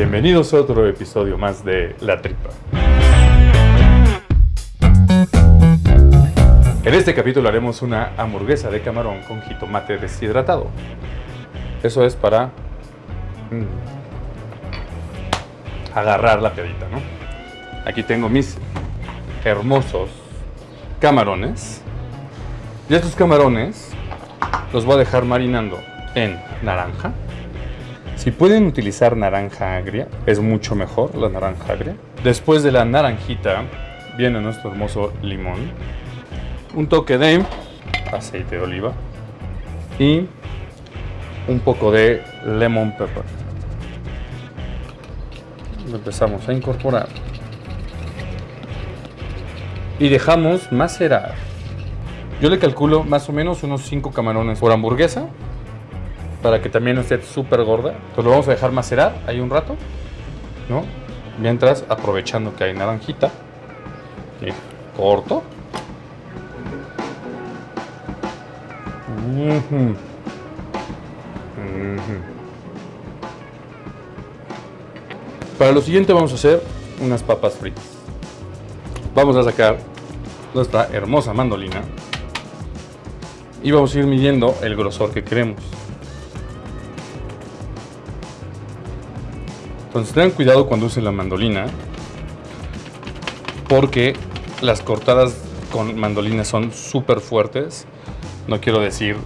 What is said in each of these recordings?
Bienvenidos a otro episodio más de La Tripa. En este capítulo haremos una hamburguesa de camarón con jitomate deshidratado. Eso es para mm, agarrar la pedita, ¿no? Aquí tengo mis hermosos camarones. Y estos camarones los voy a dejar marinando en naranja. Si pueden utilizar naranja agria, es mucho mejor la naranja agria. Después de la naranjita viene nuestro hermoso limón. Un toque de aceite de oliva. Y un poco de lemon pepper. Lo empezamos a incorporar. Y dejamos macerar yo le calculo más o menos unos 5 camarones por hamburguesa. Para que también no esté súper gorda. Entonces lo vamos a dejar macerar ahí un rato. ¿No? Mientras aprovechando que hay naranjita. Corto. Para lo siguiente vamos a hacer unas papas fritas. Vamos a sacar nuestra hermosa mandolina y vamos a ir midiendo el grosor que queremos. Entonces tengan cuidado cuando usen la mandolina porque las cortadas con mandolina son súper fuertes. No quiero decir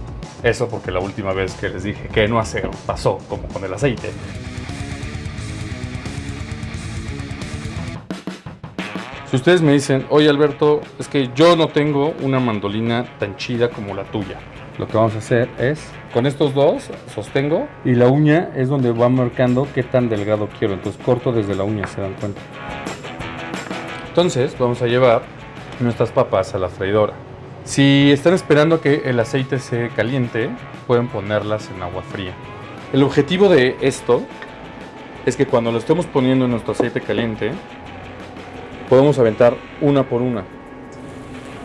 eso porque la última vez que les dije que no hacer pasó como con el aceite. Si ustedes me dicen, oye Alberto, es que yo no tengo una mandolina tan chida como la tuya. Lo que vamos a hacer es, con estos dos, sostengo y la uña es donde va marcando qué tan delgado quiero. Entonces corto desde la uña, se dan cuenta. Entonces vamos a llevar nuestras papas a la freidora. Si están esperando que el aceite se caliente, pueden ponerlas en agua fría. El objetivo de esto es que cuando lo estemos poniendo en nuestro aceite caliente, podemos aventar una por una.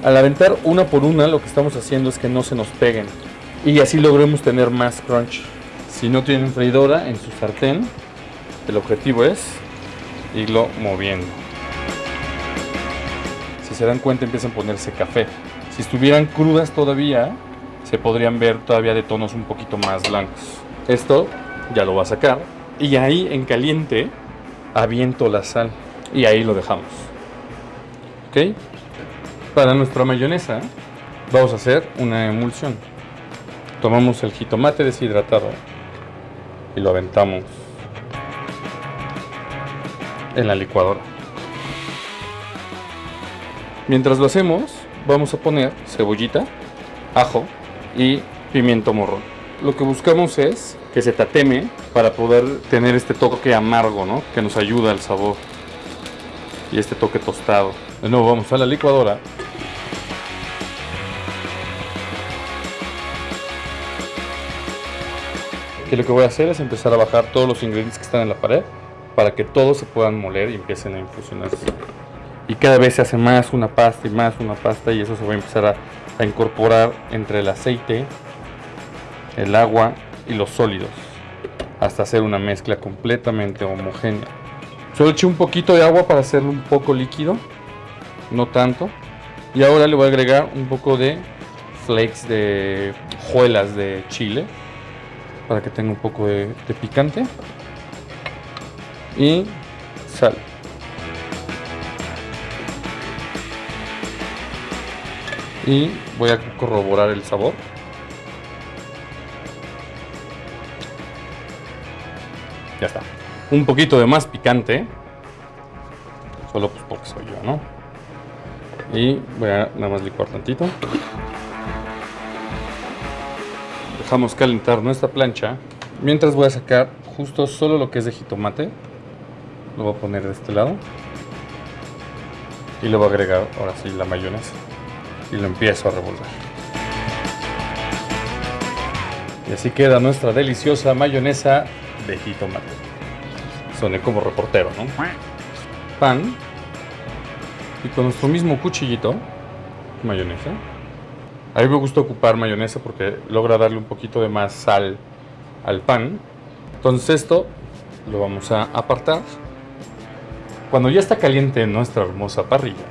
Al aventar una por una lo que estamos haciendo es que no se nos peguen y así logremos tener más crunch. Si no tienen freidora en su sartén, el objetivo es irlo moviendo. Si se dan cuenta empiezan a ponerse café. Si estuvieran crudas todavía, se podrían ver todavía de tonos un poquito más blancos. Esto ya lo va a sacar y ahí en caliente aviento la sal y ahí lo dejamos. ¿Ok? Para nuestra mayonesa vamos a hacer una emulsión. Tomamos el jitomate deshidratado y lo aventamos en la licuadora. Mientras lo hacemos, vamos a poner cebollita, ajo y pimiento morrón. Lo que buscamos es que se tateme para poder tener este toque amargo, ¿no? Que nos ayuda al sabor. Y este toque tostado. De nuevo vamos a la licuadora. Que lo que voy a hacer es empezar a bajar todos los ingredientes que están en la pared para que todos se puedan moler y empiecen a infusionarse. Y cada vez se hace más una pasta y más una pasta y eso se va a empezar a, a incorporar entre el aceite, el agua y los sólidos hasta hacer una mezcla completamente homogénea. Solo eché un poquito de agua para hacerlo un poco líquido no tanto. Y ahora le voy a agregar un poco de flakes de hojuelas de chile para que tenga un poco de, picante y sal. Y voy a corroborar el sabor. Ya está. Un poquito de más picante. Solo pues porque soy yo, ¿no? y voy a nada más licuar tantito dejamos calentar nuestra plancha. Mientras voy a sacar justo solo lo que es de jitomate lo voy a poner de este lado. Y le voy a agregar ahora sí la mayonesa. Y lo empiezo a revolver. Y así queda nuestra deliciosa mayonesa de jitomate. Soné como reportero ¿no? pan. Y con nuestro mismo cuchillito, mayonesa. A mí me gusta ocupar mayonesa porque logra darle un poquito de más sal al pan. Entonces esto lo vamos a apartar. Cuando ya está caliente nuestra hermosa parrilla,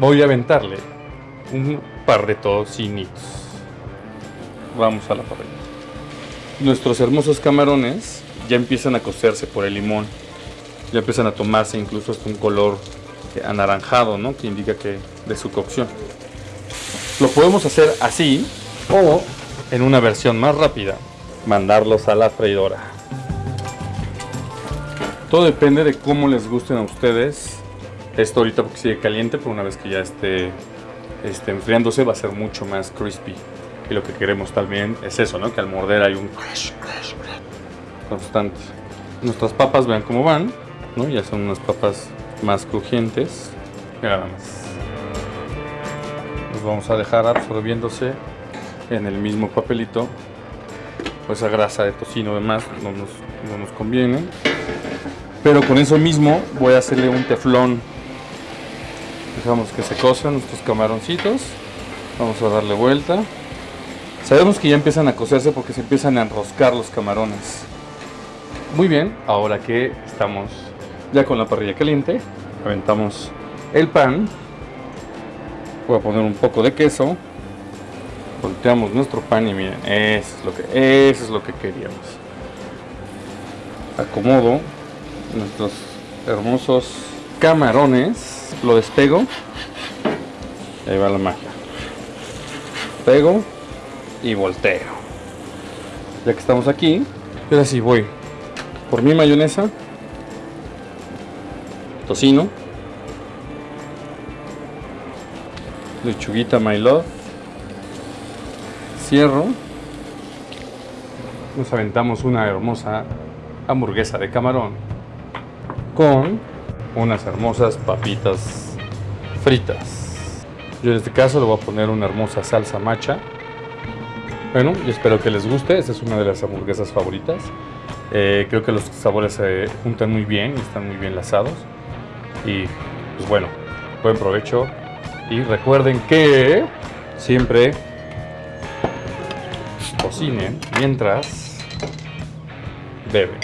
voy a aventarle un par de tocinitos. Vamos a la parrilla. Nuestros hermosos camarones ya empiezan a cocerse por el limón. Ya empiezan a tomarse incluso hasta un color anaranjado, ¿no? Que indica que de su cocción. Lo podemos hacer así o en una versión más rápida, mandarlos a la freidora. Todo depende de cómo les gusten a ustedes. Esto ahorita porque sigue caliente, pero una vez que ya esté, esté enfriándose va a ser mucho más crispy. Y lo que queremos también es eso, ¿no? Que al morder hay un crash, crash, crash constante. Nuestras papas, vean cómo van, ¿no? Ya son unas papas más crujientes. Nada más. Vamos a dejar absorbiéndose en el mismo papelito. Pues esa grasa de tocino demás no nos, no nos conviene. Pero con eso mismo voy a hacerle un teflón. Dejamos que se cosan nuestros camaroncitos. Vamos a darle vuelta. Sabemos que ya empiezan a cocerse porque se empiezan a enroscar los camarones. Muy bien, ahora que estamos ya con la parrilla caliente, aventamos el pan. Voy a poner un poco de queso. Volteamos nuestro pan y miren, eso es lo que, eso es lo que queríamos. Acomodo nuestros hermosos camarones. Lo despego. ahí va la magia. Pego y volteo. Ya que estamos aquí, ahora sí voy por mi mayonesa, tocino, lechuguita my love, cierro, nos aventamos una hermosa hamburguesa de camarón con unas hermosas papitas fritas. Yo en este caso le voy a poner una hermosa salsa macha. Bueno, espero que les guste, esta es una de las hamburguesas favoritas. Eh, creo que los sabores se juntan muy bien y están muy bien lazados. Y pues bueno, buen provecho. Y recuerden que siempre cocinen mientras beben.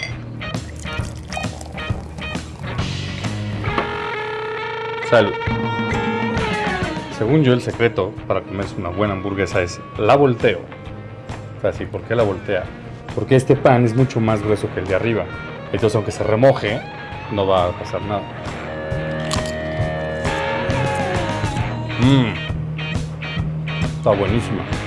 Salud. Según yo el secreto para comerse una buena hamburguesa es la volteo. Así, ¿por qué la voltea? porque este pan es mucho más grueso que el de arriba. Entonces, aunque se remoje, no va a pasar nada. Mmm. Está buenísima.